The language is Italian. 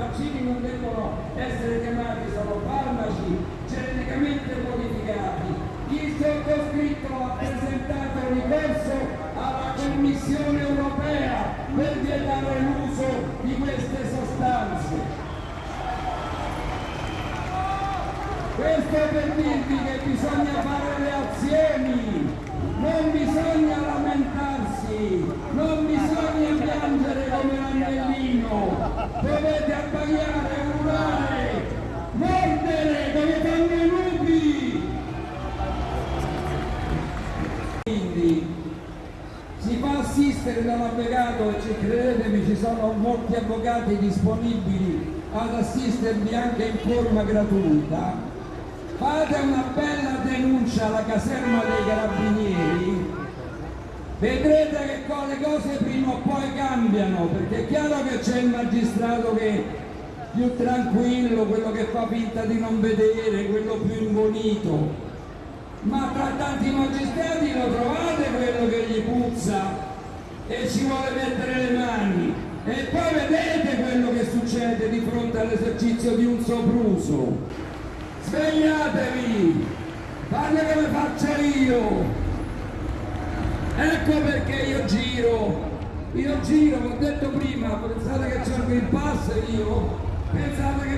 vaccini non devono essere chiamati solo farmaci geneticamente modificati. Il sottoscritto ha presentato ricorso alla Commissione europea per vietare l'uso di queste sostanze. Questo per dirvi che bisogna fare le azioni, non bisogna lamentarsi, non bisogna piangere come l'annellino, dovete abbaiare, urlare, mordere come fanno i lupi. Quindi si fa assistere da un avvocato e ci credetemi ci sono molti avvocati disponibili ad assistervi anche in forma gratuita fate una bella denuncia alla caserma dei carabinieri vedrete che le cose prima o poi cambiano perché è chiaro che c'è il magistrato che più tranquillo quello che fa finta di non vedere quello più imbonito ma tra tanti magistrati lo trovate quello che gli puzza? E ci vuole mettere le mani. E poi vedete quello che succede di fronte all'esercizio di un sopruso. Svegliatevi, fate come faccio io. Ecco perché io giro, io giro, ho detto prima, pensate che c'è il Pass io? Pensate che